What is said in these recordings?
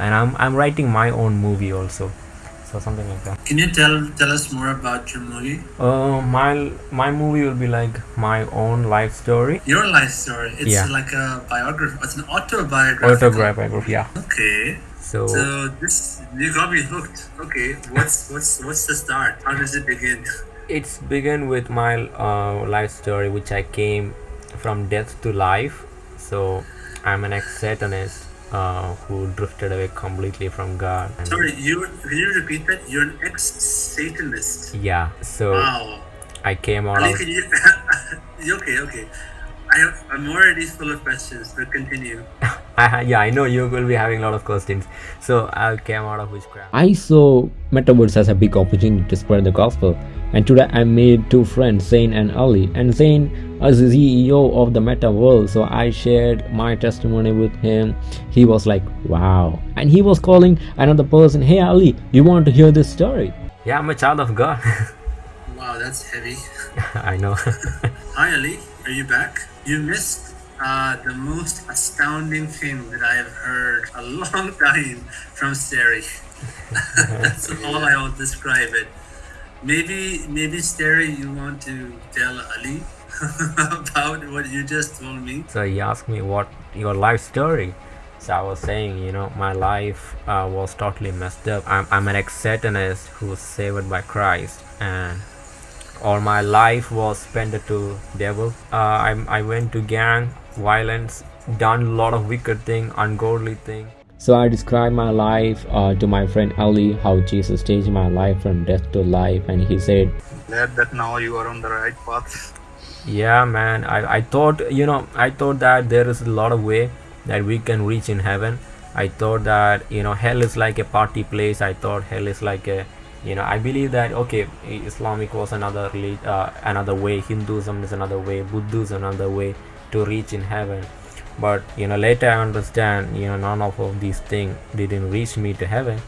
and I'm I'm writing my own movie also, so something like that. Can you tell tell us more about your movie? Uh, my my movie will be like my own life story. Your life story. It's Yeah. like a biography. It's an autobiography. Autobiography, yeah. Okay. So So this you got me hooked. Okay. What's what's what's the start? How does it begin? it's begun with my uh, life story, which I came from death to life. So I'm an ex-Satanist uh, who drifted away completely from God. And Sorry, you can you repeat that? You're an ex-Satanist. Yeah. So Wow. I came out Ali, of you? okay, okay. I, I'm already full of questions, but continue. I, yeah, I know you will be having a lot of questions. So I came out of witchcraft. I saw Metaverse as a big opportunity to spread the gospel, and today I made two friends, Zane and Ali. And Zane is the CEO of the Meta World, so I shared my testimony with him. He was like, "Wow!" And he was calling another person, "Hey Ali, you want to hear this story?" Yeah, I'm a child of God. Wow, that's heavy. I know. Hi, Ali. Are you back? You missed uh, the most astounding thing that I have heard a long time from Steri. That's all I will describe it. Maybe, maybe Steri, you want to tell Ali about what you just told me. so he asked me what your life story. So I was saying, you know, my life uh, was totally messed up. I'm, I'm an ex-Satanist who was saved by Christ, and all my life was spent to devil. Uh, I, I went to gang violence, done a lot of wicked thing, ungodly thing. So I described my life uh, to my friend Ali, how Jesus changed my life from death to life, and he said, Glad that now you are on the right path. yeah man I, I thought you know i thought that there is a lot of way that we can reach in heaven. I thought that you know hell is like a party place. I thought hell is like a you know i believe that okay islamic was another reli- uh, another way. Hinduism is another way. Buddhism is another way to reach in heaven but you know later i understand you know none of, these things didn't reach me to heaven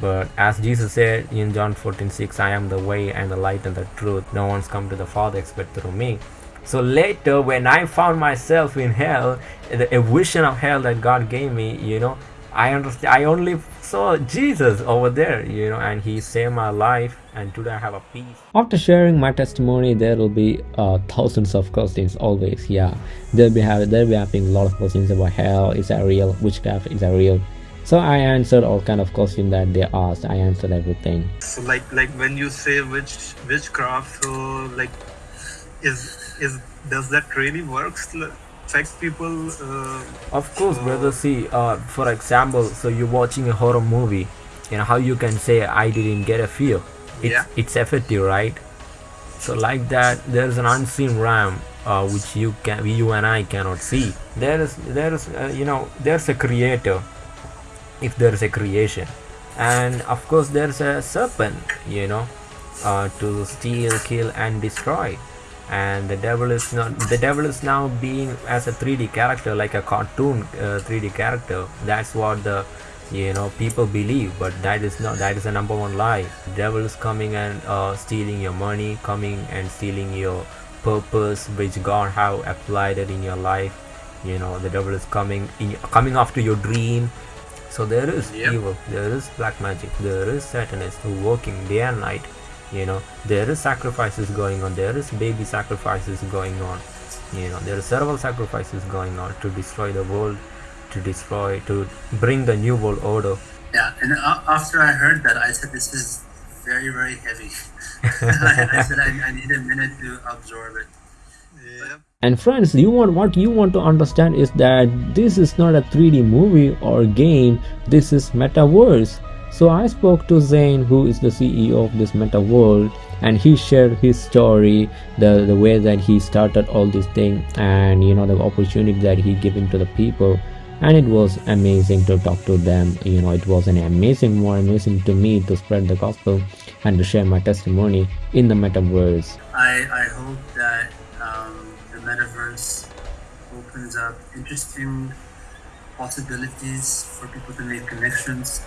but as Jesus said in John 14 6, I am the way and the light and the truth. No one's come to the Father except through me. So later, when I found myself in hell, the, a vision of hell that God gave me, you know, I understand. I only saw Jesus over there, you know, and He saved my life, and today I have a peace. After sharing my testimony, there will be uh, thousands of questions always. Yeah, they'll be having they'll be having a lot of questions about hell. Is that real? Witchcraft is that real? So I answered all kind of questions that they asked. I answered everything. So like like when you say witch witchcraft, so like is is does that really works? Affect people? Uh, Of course, brother. See, uh, for example, so you're watching a horror movie, you know how you can say I didn't get a fear. It's Yeah. it's effective, right? So like that, there's an unseen realm uh, which you can, you and I cannot see. There is there is uh, you know there's a creator, if there is a creation, and of course there's a serpent, you know, uh, to steal, kill, and destroy and the devil is not the devil is now being as a 3d character like a cartoon uh, 3d character. That's what the you know people believe but that is not that is the number one lie. The devil is coming and uh, stealing your money coming and stealing your purpose which god have applied it in your life. You know the devil is coming in coming after your dream. So there is Yep. evil there is black magic there is satanists who working day and night you know there is sacrifices going on there is baby sacrifices going on you know there are several sacrifices going on to destroy the world to destroy to bring the new world order Yeah, and after I heard that, I said, "This is very, very heavy." I, I said, I, "I need a minute to absorb it." yeah. And friends, you want what you want to understand is that this is not a 3D movie or game. This is metaverse. So I spoke to Zane, who is the CEO of this meta world, and he shared his story, the the way that he started all this thing, and you know the opportunity that he given to the people. And it was amazing to talk to them. You know, it was an amazing, more amazing to me to spread the gospel and to share my testimony in the metaverse. I, I hope that um, the metaverse opens up interesting possibilities for people to make connections,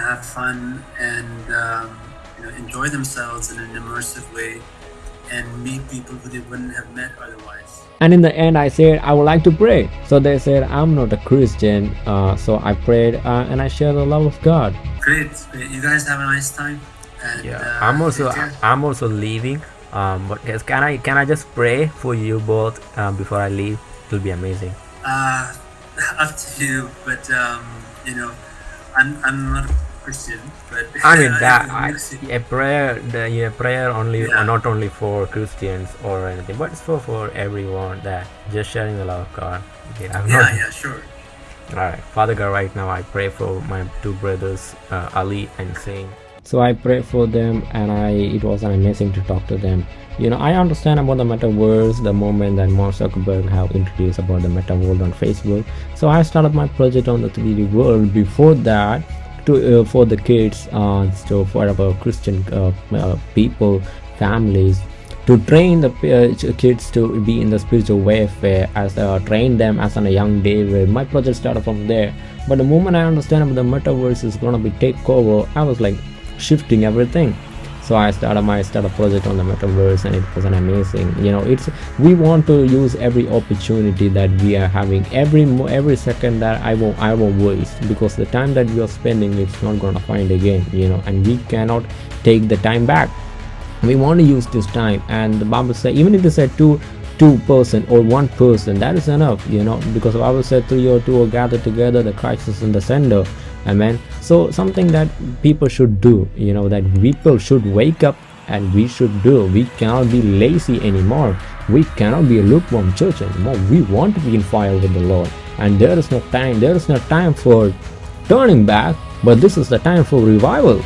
have fun, and um, you know enjoy themselves in an immersive way. and meet people who they wouldn't have met otherwise. And in the end, I said I would like to pray. So they said I'm not a Christian. Uh, so I prayed uh, and I shared the love of God. Great. great. You guys have a nice time. And, Yeah, uh, I'm also. I'm also leaving. Um, but guys, can I can I just pray for you both um, before I leave? It'll be amazing. Uh, up to you, but um, you know, I'm I'm not a Christian, but I mean that I, a prayer, the yeah, prayer only, Yeah. uh, not only for Christians or anything, but it's for for everyone. That just sharing the love of God. Yeah, I'm yeah, not. yeah, sure. All right, Father God, right now I pray for my two brothers, uh, Ali and Zane. So I prayed for them and I it was amazing to talk to them. You know, I understand about the metaverse the moment that Mark Zuckerberg have introduced about the meta world on Facebook. So I started my project on the 3D world. Before that, to uh, for the kids, uh, so for our Christian uh, people, families, to train the kids to be in the spiritual warfare as uh, train them as on a young day my project started from there but the moment i understand about the metaverse is gonna be take over i was like shifting everything so i started my started project on the metaverse and it was an amazing you know it's we want to use every opportunity that we are having. Every every second that i won't i won't waste because the time that we are spending it's not gonna find again you know and we cannot take the time back. We want to use this time and the bible says even if they say two two person or one person that is enough you know because the bible said three or two are gathered together the christ is in the center amen. So something that people should do you know that people should wake up and we should do. We cannot be lazy anymore. We cannot be a lukewarm church anymore. We want to be in fire with the lord. And there is no time there is no time for turning back but this is the time for revival